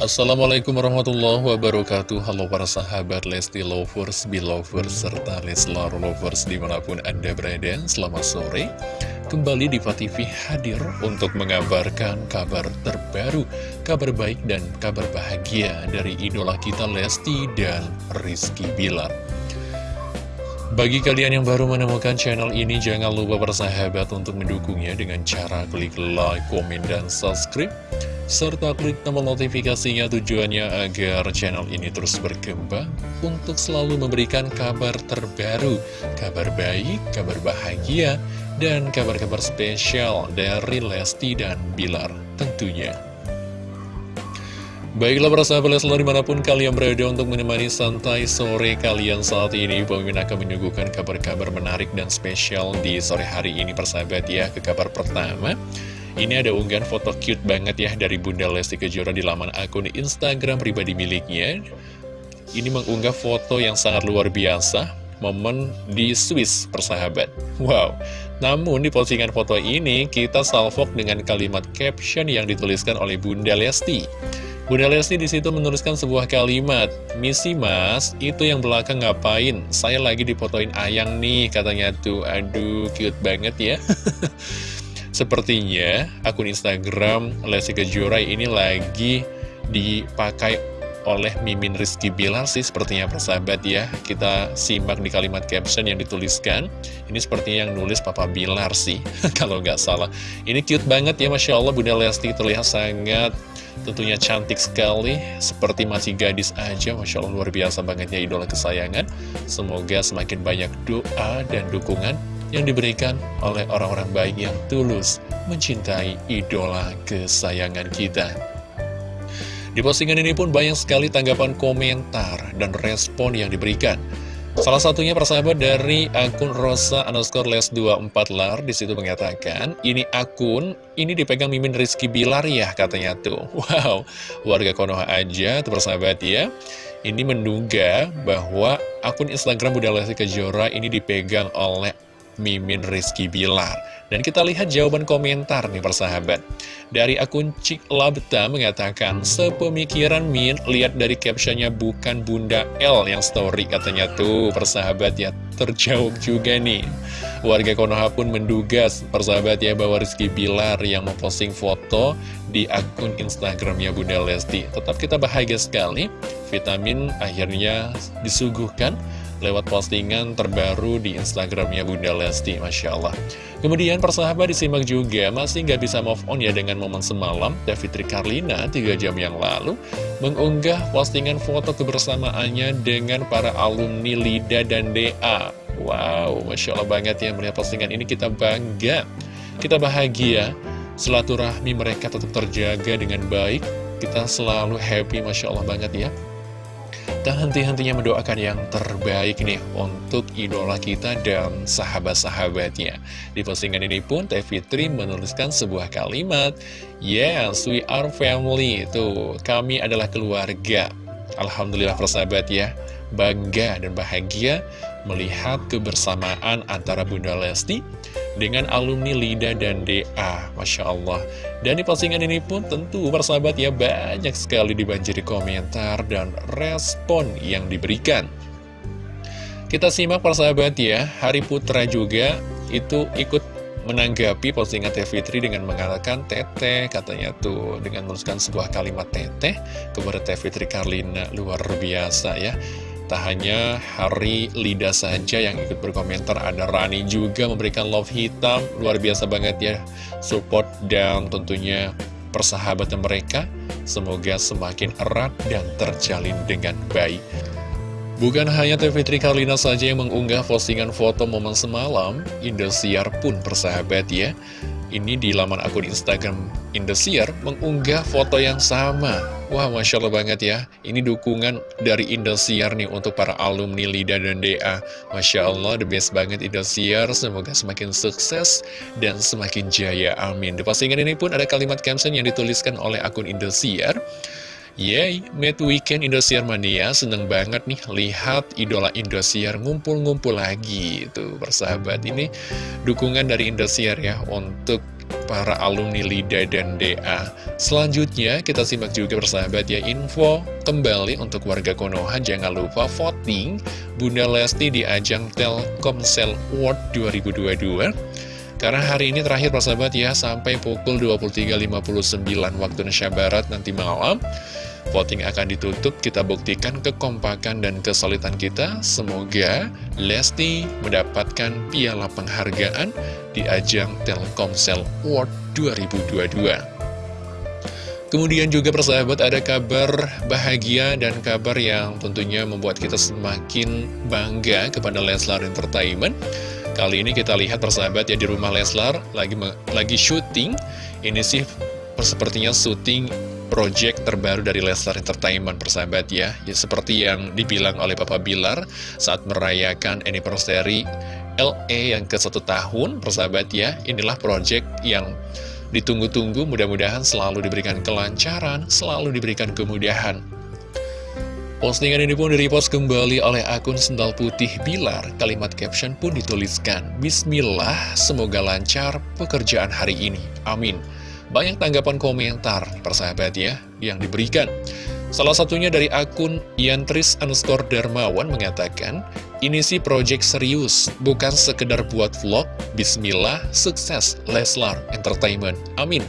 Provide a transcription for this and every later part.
Assalamualaikum warahmatullahi wabarakatuh. Halo para sahabat Lesti Lovers, Belovers, serta Leslar Lovers di mana pun Anda berada Selamat sore. Kembali di TV hadir untuk mengabarkan kabar terbaru Kabar baik dan kabar bahagia dari idola kita Lesti dan Rizky Bilar bagi kalian yang baru menemukan channel ini, jangan lupa bersahabat untuk mendukungnya dengan cara klik like, komen, dan subscribe serta klik tombol notifikasinya tujuannya agar channel ini terus berkembang untuk selalu memberikan kabar terbaru, kabar baik, kabar bahagia, dan kabar-kabar spesial dari Lesti dan Bilar tentunya. Baiklah para sahabat Leslar di mana pun kalian berada untuk menemani santai sore kalian saat ini Pemimpin akan menyuguhkan kabar-kabar menarik dan spesial di sore hari ini persahabat ya Ke kabar pertama ini ada unggahan foto cute banget ya dari Bunda Lesti Kejora di laman akun Instagram pribadi miliknya. Ini mengunggah foto yang sangat luar biasa, momen di Swiss persahabat. Wow, namun di postingan foto ini kita salvok dengan kalimat caption yang dituliskan oleh Bunda Lesti. Bunda Lesti di situ menuliskan sebuah kalimat, Misi mas, itu yang belakang ngapain? Saya lagi dipotoin ayang nih, katanya tuh. Aduh, cute banget ya. Sepertinya akun Instagram Lesti Kejora ini lagi dipakai oleh Mimin Rizky Bilar sih sepertinya persahabat ya. Kita simak di kalimat caption yang dituliskan. Ini sepertinya yang nulis Papa Bilar sih Kalau nggak salah. Ini cute banget ya Masya Allah Bunda Lesti terlihat sangat tentunya cantik sekali. Seperti masih gadis aja Masya Allah luar biasa banget ya idola kesayangan. Semoga semakin banyak doa dan dukungan yang diberikan oleh orang-orang baik yang tulus mencintai idola kesayangan kita. Di postingan ini pun banyak sekali tanggapan komentar dan respon yang diberikan. Salah satunya persahabat dari akun Rosa underscore les 24 lar di situ mengatakan ini akun ini dipegang Mimin Rizky Bilar ya katanya tuh. Wow, warga Konoha aja tuh persahabat ya. Ini menduga bahwa akun Instagram Bunda Lesti Kejora ini dipegang oleh Mimin Rizky Bilar. Dan kita lihat jawaban komentar nih persahabat. Dari akun Cik Labta mengatakan, Sepemikiran Min, lihat dari captionnya bukan Bunda L yang story katanya tuh persahabat ya. Terjauh juga nih. Warga Konoha pun menduga persahabat ya bahwa Rizky Bilar yang memposting foto di akun Instagramnya Bunda Lesti. Tetap kita bahagia sekali, vitamin akhirnya disuguhkan lewat postingan terbaru di Instagramnya Bunda Lesti, Masya Allah. Kemudian persahabat disimak juga, masih nggak bisa move on ya dengan momen semalam, Davitri Karlina 3 jam yang lalu mengunggah postingan foto kebersamaannya dengan para alumni LIDA dan DA. Wow, Masya Allah banget ya melihat postingan ini kita bangga, kita bahagia, silaturahmi mereka tetap terjaga dengan baik, kita selalu happy Masya Allah banget ya tak henti-hentinya mendoakan yang terbaik nih untuk idola kita dan sahabat-sahabatnya. Di postingan ini pun Teh Fitri menuliskan sebuah kalimat, Yes, we are family. Tuh, kami adalah keluarga. Alhamdulillah persahabat ya, bangga dan bahagia melihat kebersamaan antara Bunda Lesti dengan alumni LIDA dan DA. Masya Allah. Dan di postingan ini pun tentu persahabat ya banyak sekali dibanjiri komentar dan respon yang diberikan. Kita simak persahabat ya, Hari Putra juga itu ikut menanggapi postingan Teh Fitri dengan mengatakan Teteh katanya tuh dengan menuliskan sebuah kalimat Teteh kepada Teh Fitri Karlina luar biasa ya Tak hanya Hari Lida saja yang ikut berkomentar, ada Rani juga memberikan love hitam, luar biasa banget ya, support dan tentunya persahabatan mereka. Semoga semakin erat dan terjalin dengan baik. Bukan hanya Teh Fitri Karlina saja yang mengunggah postingan foto momen semalam, Indosiar pun persahabat ya. Ini di laman akun Instagram Indosiar mengunggah foto yang sama. Wah, Masya Allah banget ya. Ini dukungan dari Indosiar nih untuk para alumni LIDA dan DA. Masya Allah, the best banget Indosiar. Semoga semakin sukses dan semakin jaya. Amin. Di postingan ini pun ada kalimat caption yang dituliskan oleh akun Indosiar. Yeay, Mad Weekend Indosiar Mania seneng banget nih lihat idola Indosiar ngumpul-ngumpul lagi. Tuh persahabat ini dukungan dari Indosiar ya untuk para alumni LIDA dan DA. Selanjutnya kita simak juga persahabat ya info kembali untuk warga Konoha. Jangan lupa voting. Bunda Lesti di ajang Telkomsel World 2022 karena hari ini terakhir persahabat ya sampai pukul 23.59 waktu Indonesia Barat nanti malam Voting akan ditutup, kita buktikan kekompakan dan kesulitan kita. Semoga Lesti mendapatkan piala penghargaan di ajang Telkomsel World 2022. Kemudian juga persahabat ada kabar bahagia dan kabar yang tentunya membuat kita semakin bangga kepada Leslar Entertainment. Kali ini kita lihat persahabat ya di rumah Leslar lagi lagi syuting. Ini sih sepertinya syuting project terbaru dari Leslar Entertainment persahabat ya. ya Seperti yang dibilang oleh Papa Bilar saat merayakan anniversary LA yang ke satu tahun persahabat ya. Inilah project yang ditunggu-tunggu mudah-mudahan selalu diberikan kelancaran, selalu diberikan kemudahan. Postingan ini pun direpost kembali oleh akun Sendal Putih Bilar. Kalimat caption pun dituliskan, Bismillah, semoga lancar pekerjaan hari ini. Amin. Banyak tanggapan komentar, persahabat ya, yang diberikan. Salah satunya dari akun Yantris underscore Darmawan mengatakan, ini sih project serius, bukan sekedar buat vlog. Bismillah, sukses Leslar Entertainment. Amin.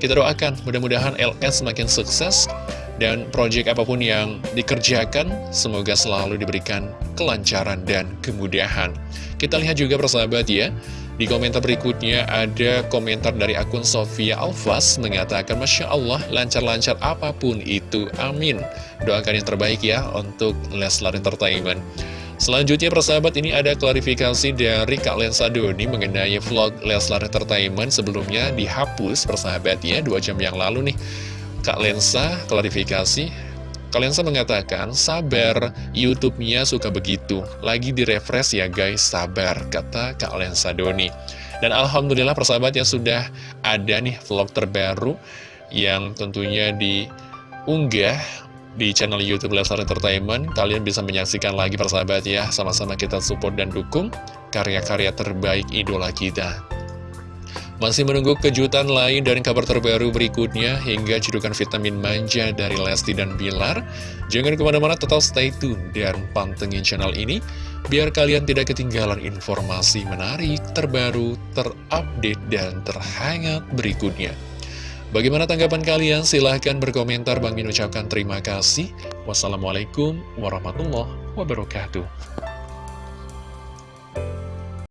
Kita doakan mudah-mudahan LS semakin sukses dan project apa pun yang dikerjakan semoga selalu diberikan kelancaran dan kemudahan. Kita lihat juga persahabat ya, di komentar berikutnya ada komentar dari akun Sofia Alfas mengatakan Masya Allah lancar-lancar apa pun itu, amin. Doakan yang terbaik ya untuk Leslar Entertainment. Selanjutnya persahabat ini ada klarifikasi dari Kak Lensa Doni mengenai vlog Leslar Entertainment sebelumnya dihapus persahabat ya dua jam yang lalu nih. Kak Lensa klarifikasi Kalian mengatakan, sabar, YouTube-nya suka begitu. Lagi di-refresh ya guys, sabar, kata Kak Lensa Doni. Dan Alhamdulillah persahabat ya sudah ada nih vlog terbaru yang tentunya diunggah di channel Youtube Leslar Entertainment. Kalian bisa menyaksikan lagi persahabat ya, sama-sama kita support dan dukung karya-karya terbaik idola kita. Masih menunggu kejutan lain dan kabar terbaru berikutnya hingga cedukan vitamin manja dari Lesti dan Bilar. Jangan ke mana-mana tetap stay tune dan pantengin channel ini biar kalian tidak ketinggalan informasi menarik, terbaru, terupdate, dan terhangat berikutnya. Bagaimana tanggapan kalian? Silahkan berkomentar. Bang Min ucapkan terima kasih. Wassalamualaikum warahmatullahi wabarakatuh.